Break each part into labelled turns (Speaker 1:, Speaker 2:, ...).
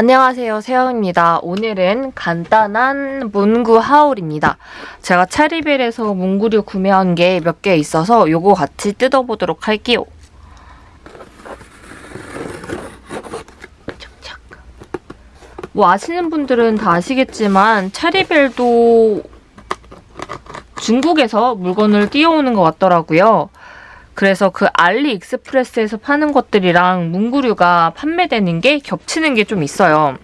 Speaker 1: 안녕하세요 세영입니다. 오늘은 간단한 문구 하울입니다. 제가 차리벨에서 문구류 구매한 게 몇 개 있어서 요거 같이 뜯어보도록 할게요. 뭐 아시는 분들은 다 아시겠지만 차리벨도 중국에서 물건을 띄워오는 것 같더라고요. 그래서 그 알리익스프레스에서 파는 것들이랑 문구류가 판매되는 게 겹치는 게 좀 있어요.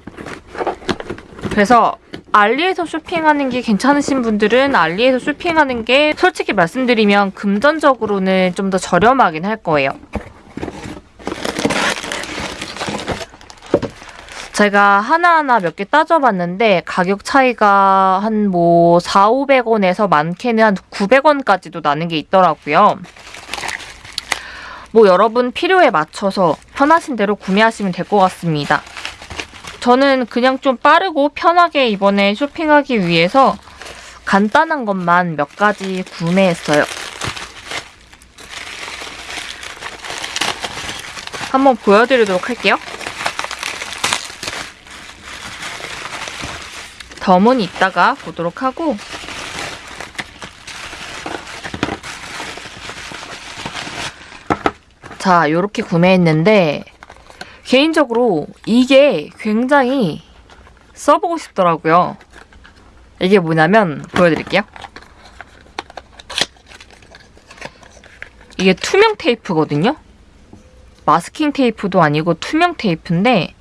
Speaker 1: 그래서 알리에서 쇼핑하는 게 괜찮으신 분들은 알리에서 쇼핑하는 게 솔직히 말씀드리면 금전적으로는 좀 더 저렴하긴 할 거예요. 제가 하나하나 몇 개 따져봤는데 가격 차이가 한 뭐 4, 500원에서 많게는 한 900원까지도 나는 게 있더라고요. 뭐 여러분 필요에 맞춰서 편하신 대로 구매하시면 될 것 같습니다. 저는 그냥 좀 빠르고 편하게 이번에 쇼핑하기 위해서 간단한 것만 몇 가지 구매했어요. 한번 보여드리도록 할게요. 덤은 이따가 보도록 하고 자, 요렇게 구매했는데 개인적으로 이게 굉장히 써보고 싶더라고요. 이게 뭐냐면 보여드릴게요. 이게 투명 테이프거든요. 마스킹 테이프도 아니고 투명 테이프인데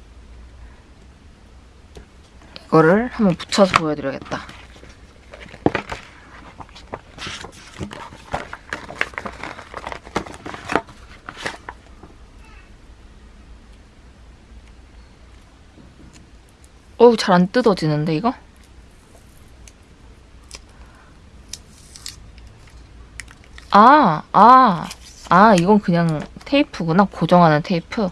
Speaker 1: 이거를 한번 붙여서 보여드려야겠다. 어우 잘 안 뜯어지는데 이거? 아, 아, 아 이건 그냥 테이프구나 고정하는 테이프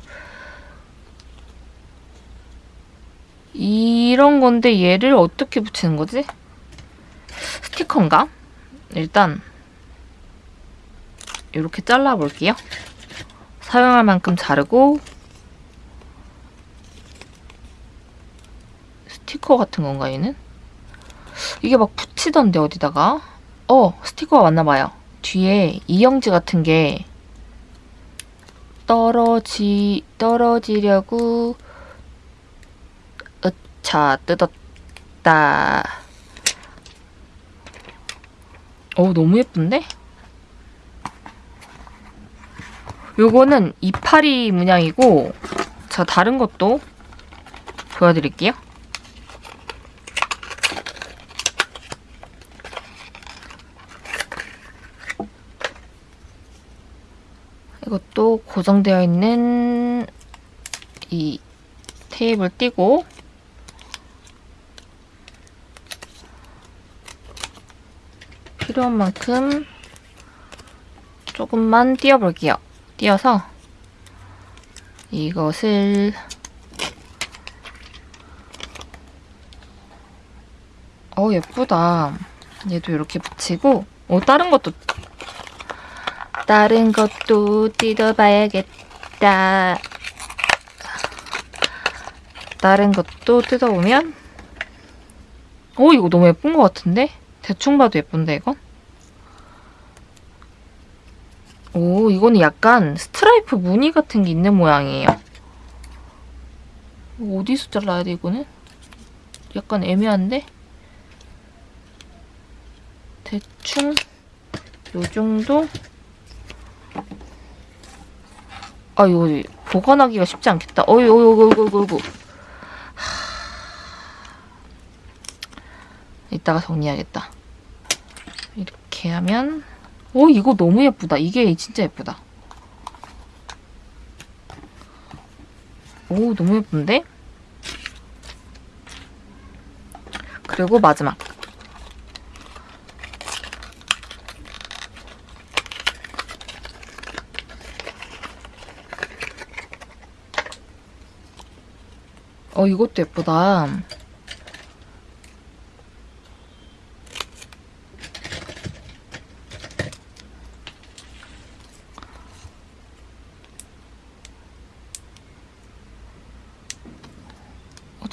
Speaker 1: 이런 건데 얘를 어떻게 붙이는 거지? 스티커인가? 일단 이렇게 잘라볼게요 사용할 만큼 자르고 스티커 같은 건가 얘는? 이게 막 붙이던데 어디다가? 어 스티커가 맞나봐요. 뒤에 이영지 같은 게 떨어지 떨어지려고 으차 뜯었다. 어 너무 예쁜데? 요거는 이파리 문양이고 자 다른 것도 보여드릴게요. 이것도 고정되어 있는 이 테이프를 띄고 필요한 만큼 조금만 띄워볼게요. 띄어서 이것을 어 예쁘다. 얘도 이렇게 붙이고 어 다른 것도 다른 것도 뜯어봐야겠다. 다른 것도 뜯어보면 오 이거 너무 예쁜 것 같은데? 대충 봐도 예쁜데 이건? 오 이거는 약간 스트라이프 무늬 같은 게 있는 모양이에요. 어디서 잘라야 돼 이거는? 약간 애매한데? 대충 요 정도? 아 이거 보관하기가 쉽지 않겠다. 어이 어이 어이 어이 어이 어이 이따가 정리해야겠다. 이렇게 하면 오 이거 너무 예쁘다. 이게 진짜 예쁘다. 오 너무 예쁜데? 그리고 마지막 어, 이것도 예쁘다.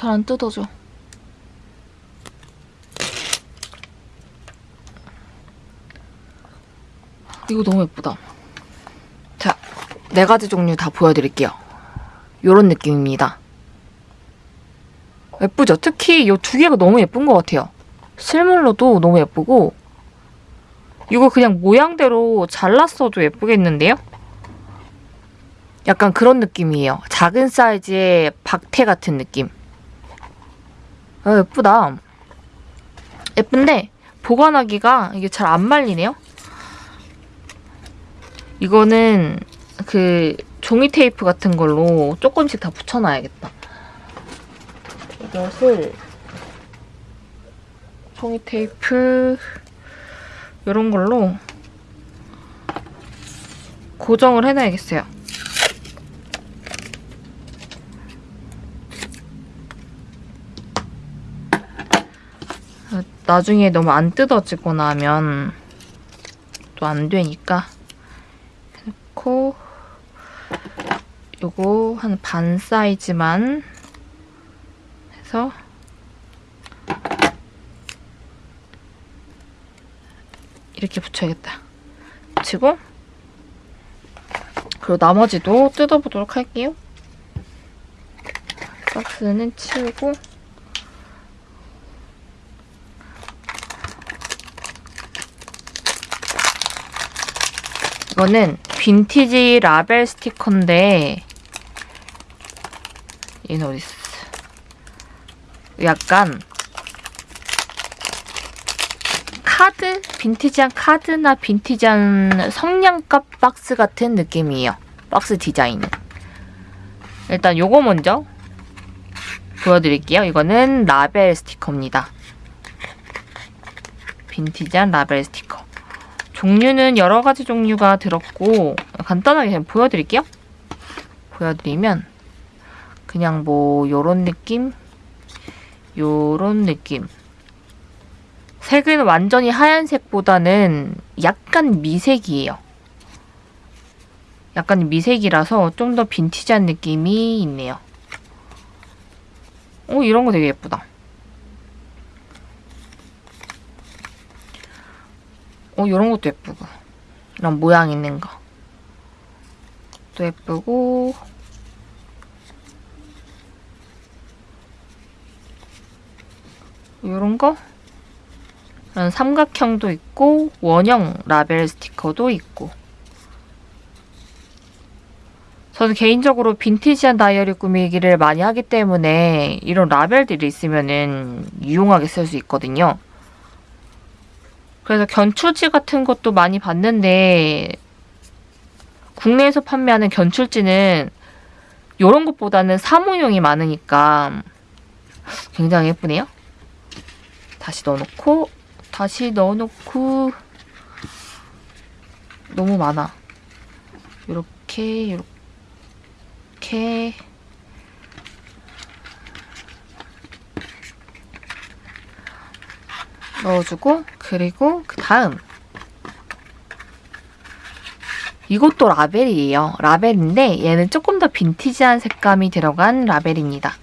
Speaker 1: 잘안 뜯어져. 이거 너무 예쁘다. 자, 네 가지 종류 다 보여드릴게요. 요런 느낌입니다. 예쁘죠? 특히 이 두 개가 너무 예쁜 것 같아요. 실물로도 너무 예쁘고 이거 그냥 모양대로 잘랐어도 예쁘겠는데요? 약간 그런 느낌이에요. 작은 사이즈의 박태 같은 느낌. 아, 예쁘다. 예쁜데 보관하기가 이게 잘 안 말리네요. 이거는 그 종이 테이프 같은 걸로 조금씩 다 붙여놔야겠다. 이것을 종이 테이프 이런 걸로 고정을 해놔야겠어요. 나중에 너무 안 뜯어지거나 하면 또 안 되니까 해놓고 요거 한 반 사이즈만 해서 이렇게 붙여야겠다. 붙이고 그리고 나머지도 뜯어보도록 할게요. 박스는 치우고 이거는 빈티지 라벨 스티커인데 얘는 어디 있어? 약간 카드? 빈티지한 카드나 빈티지한 성냥갑 박스 같은 느낌이에요. 박스 디자인은. 일단 요거 먼저 보여드릴게요. 이거는 라벨 스티커입니다. 빈티지한 라벨 스티커. 종류는 여러 가지 종류가 들었고 간단하게 그냥 보여드릴게요. 보여드리면 그냥 뭐 요런 느낌? 요런 느낌. 색은 완전히 하얀색보다는 약간 미색이에요. 약간 미색이라서 좀 더 빈티지한 느낌이 있네요. 오, 이런 거 되게 예쁘다. 오, 이런 것도 예쁘고. 이런 모양 있는 거. 또 예쁘고. 이런 거? 이런 삼각형도 있고 원형 라벨 스티커도 있고 저는 개인적으로 빈티지한 다이어리 꾸미기를 많이 하기 때문에 이런 라벨들이 있으면 유용하게 쓸 수 있거든요. 그래서 견출지 같은 것도 많이 봤는데 국내에서 판매하는 견출지는 이런 것보다는 사무용이 많으니까 굉장히 예쁘네요. 다시 넣어놓고 다시 넣어놓고 너무 많아. 이렇게 이렇게 넣어주고 그리고 그 다음 이것도 라벨이에요. 라벨인데 얘는 조금 더 빈티지한 색감이 들어간 라벨입니다.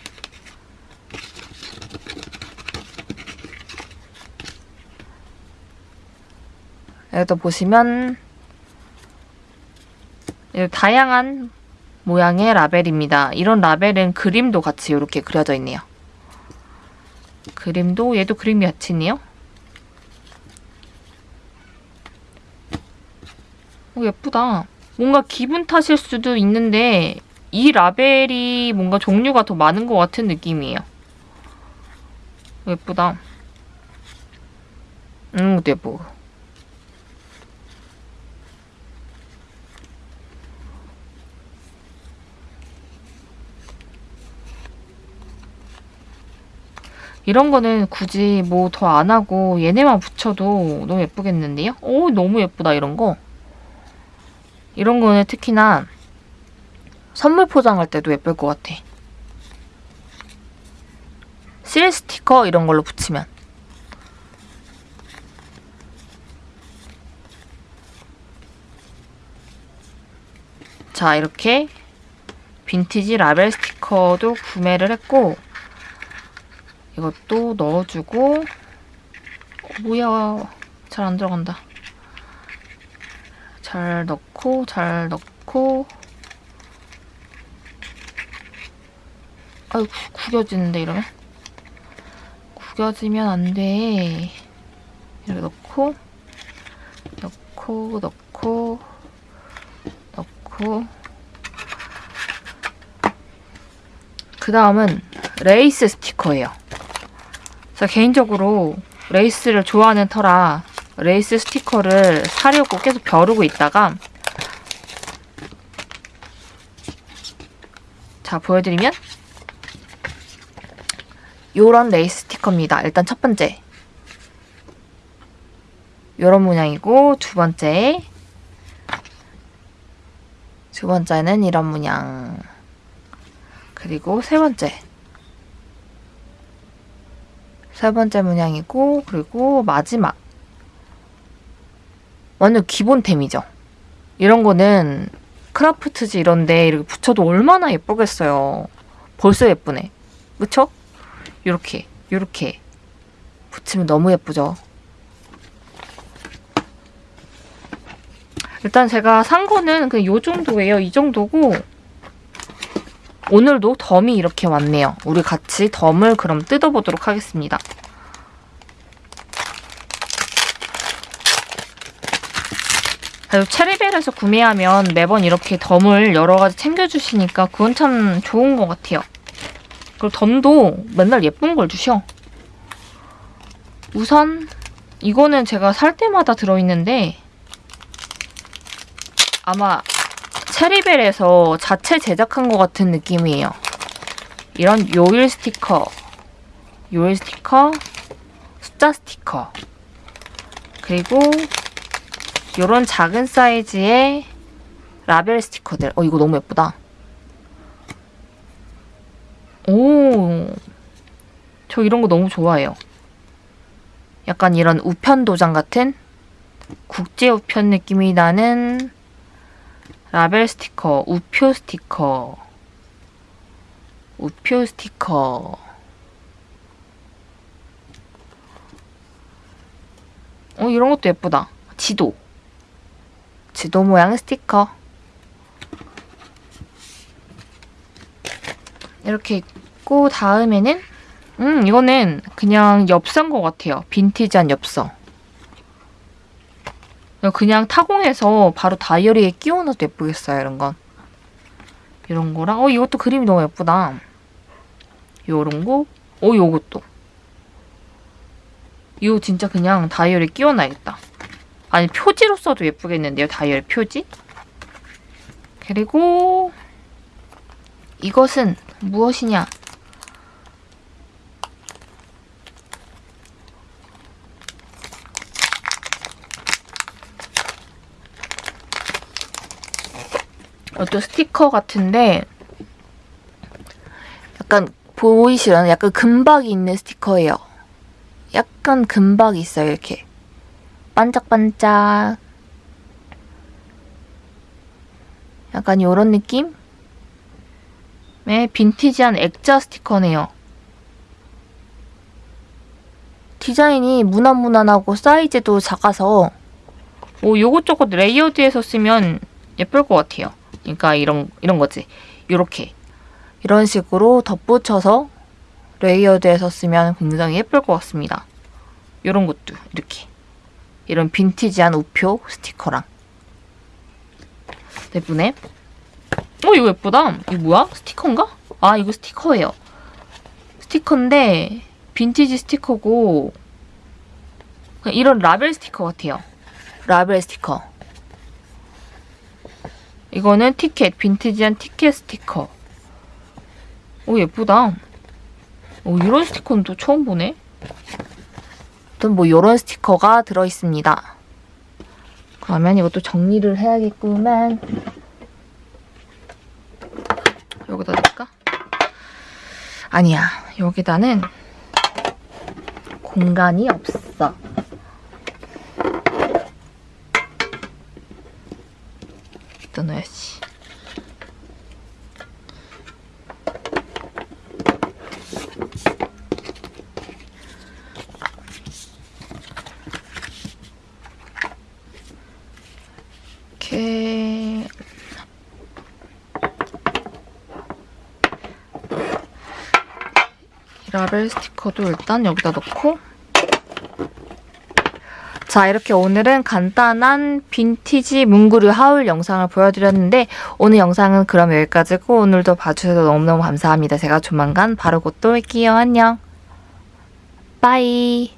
Speaker 1: 여기도 보시면 다양한 모양의 라벨입니다. 이런 라벨은 그림도 같이 이렇게 그려져 있네요. 그림도 얘도 그림이 같이 있네요. 오, 예쁘다. 뭔가 기분 탓일 수도 있는데 이 라벨이 뭔가 종류가 더 많은 것 같은 느낌이에요. 예쁘다. 음, 이것도 예쁘 이런 거는 굳이 뭐 더 안 하고 얘네만 붙여도 너무 예쁘겠는데요? 오 너무 예쁘다 이런 거. 이런 거는 특히나 선물 포장할 때도 예쁠 것 같아. 실 스티커 이런 걸로 붙이면. 자 이렇게 빈티지 라벨 스티커도 구매를 했고 이것도 넣어주고. 어, 뭐야. 잘 안 들어간다. 잘 넣고 잘 넣고. 아유 구- 구겨지는데 이러면? 구겨지면 안돼. 이렇게 넣고. 넣고 넣고. 넣고. 그 다음은 레이스 스티커예요. 제가 개인적으로 레이스를 좋아하는 터라 레이스 스티커를 사려고 계속 벼르고 있다가 자 보여드리면 요런 레이스 스티커입니다. 일단 첫 번째. 요런 모양이고 두 번째. 두 번째는 이런 모양. 그리고 세 번째 세 번째 문양이고 그리고 마지막 완전 기본템이죠. 이런 거는 크라프트지 이런데 이렇게 붙여도 얼마나 예쁘겠어요. 벌써 예쁘네. 그쵸? 요렇게 요렇게 붙이면 너무 예쁘죠. 일단 제가 산 거는 그냥 요 정도예요. 이 정도고 오늘도 덤이 이렇게 왔네요. 우리 같이 덤을 그럼 뜯어보도록 하겠습니다. 체리벨에서 구매하면 매번 이렇게 덤을 여러 가지 챙겨주시니까 그건 참 좋은 것 같아요. 그리고 덤도 맨날 예쁜 걸 주셔. 우선 이거는 제가 살 때마다 들어있는데 아마 체리벨에서 자체 제작한 것 같은 느낌이에요. 이런 요일 스티커, 요일 스티커, 숫자 스티커, 그리고 이런 작은 사이즈의 라벨 스티커들. 어, 이거 너무 예쁘다. 오, 저 이런 거 너무 좋아해요. 약간 이런 우편 도장 같은 국제 우편 느낌이 나는 라벨 스티커, 우표 스티커, 우표 스티커. 어, 이런 것도 예쁘다. 지도. 지도 모양 스티커. 이렇게 있고, 다음에는, 음, 이거는 그냥 엽서인 것 같아요. 빈티지한 엽서. 그냥 타공해서 바로 다이어리에 끼워넣어도 예쁘겠어요, 이런 건. 이런 거랑, 어, 이것도 그림이 너무 예쁘다. 요런 거, 어, 요것도. 이거 진짜 그냥 다이어리에 끼워놔야겠다. 아니, 표지로 써도 예쁘겠는데요, 다이어리 표지? 그리고, 이것은 무엇이냐? 이것도 스티커 같은데 약간 보이시려나? 약간 금박이 있는 스티커예요. 약간 금박이 있어요, 이렇게. 반짝반짝. 약간 이런 느낌? 의 빈티지한 액자 스티커네요. 디자인이 무난무난하고 사이즈도 작아서 뭐 요것저것 layered해서 쓰면 예쁠 것 같아요. 그러니까 이런 이런 거지. 요렇게 이런 식으로 덧붙여서 layered해서 쓰면 굉장히 예쁠 것 같습니다. 이런 것도 이렇게 이런 빈티지한 우표 스티커랑 예쁘네. 어 이거 예쁘다. 이거 뭐야? 스티커인가? 아 이거 스티커예요. 스티커인데 빈티지 스티커고 이런 라벨 스티커 같아요. 라벨 스티커. 이거는 티켓, 빈티지한 티켓 스티커. 오, 예쁘다. 오, 이런 스티커는 또 처음 보네. 아무튼 뭐 이런 스티커가 들어있습니다. 그러면 이것도 정리를 해야겠구만. 여기다 넣을까? 아니야. 여기다는 공간이 없어. 갖다 놔야지. 이렇게 라벨 스티커도 일단 여기다 넣고 자 이렇게 오늘은 간단한 빈티지 문구류 하울 영상을 보여드렸는데 오늘 영상은 그럼 여기까지고 오늘도 봐주셔서 너무너무 감사합니다. 제가 조만간 바로 곧 또 올게요. 안녕. 빠이